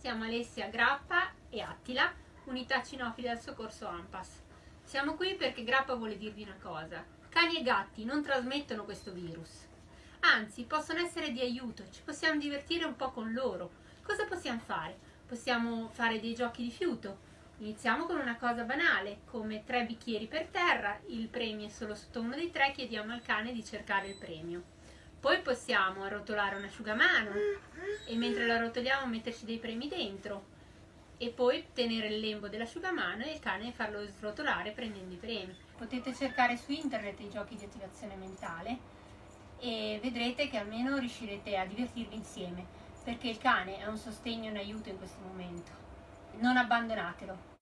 siamo Alessia Grappa e Attila, unità cinofili al soccorso AMPAS. Siamo qui perché Grappa vuole dirvi una cosa. Cani e gatti non trasmettono questo virus. Anzi, possono essere di aiuto, ci possiamo divertire un po' con loro. Cosa possiamo fare? Possiamo fare dei giochi di fiuto. Iniziamo con una cosa banale, come tre bicchieri per terra, il premio è solo sotto uno dei tre, chiediamo al cane di cercare il premio. Poi possiamo arrotolare un asciugamano e mentre lo arrotoliamo metterci dei premi dentro e poi tenere il lembo dell'asciugamano e il cane farlo srotolare prendendo i premi. Potete cercare su internet i giochi di attivazione mentale e vedrete che almeno riuscirete a divertirvi insieme perché il cane è un sostegno e un aiuto in questo momento. Non abbandonatelo.